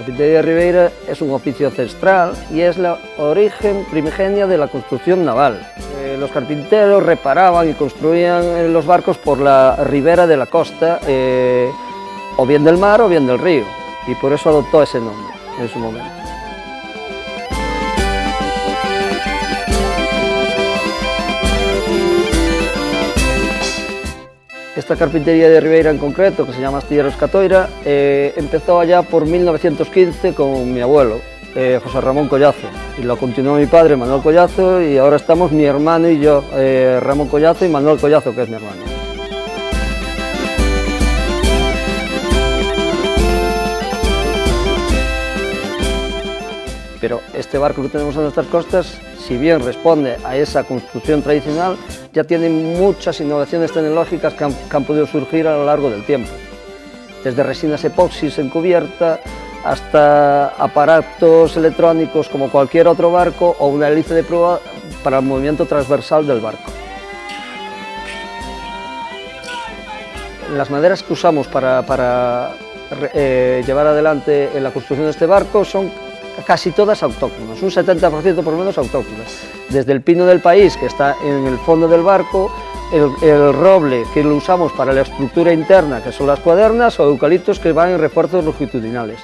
carpintería de Ribeira es un oficio ancestral y es la origen primigenia de la construcción naval. Eh, los carpinteros reparaban y construían eh, los barcos por la ribera de la costa, eh, o bien del mar o bien del río, y por eso adoptó ese nombre en su momento. Esta carpintería de Ribeira en concreto, que se llama Astilleros Catoira, eh, empezó allá por 1915 con mi abuelo, eh, José Ramón Collazo, y lo continuó mi padre, Manuel Collazo, y ahora estamos mi hermano y yo, eh, Ramón Collazo y Manuel Collazo, que es mi hermano. Pero este barco que tenemos en nuestras costas, si bien responde a esa construcción tradicional, ya tiene muchas innovaciones tecnológicas que han, podido surgir a lo largo del tiempo. Desde resinas epoxis en cubierta, hasta aparatos electrónicos como cualquier otro barco o una hélice de prueba para el movimiento transversal del barco. Las maderas que usamos para, para eh, llevar adelante en la construcción de este barco son casi todas autóctonas, un 70% por lo menos autóctonas. Desde el pino del país, que está en el fondo del barco, el, el, roble que lo usamos para la estructura interna, que son las cuadernas, o eucaliptos que van en refuerzos longitudinales.